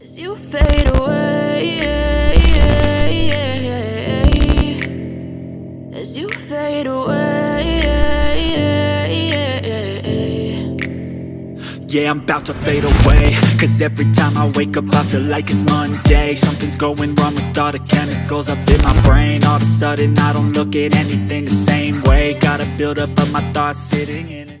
As you fade away, as you fade away, Yeah, I'm about to fade away. Cause every time I wake up I feel like it's Monday. Something's going wrong with all the chemicals up in my brain. All of a sudden I don't look at anything the same way. Gotta build up of my thoughts sitting in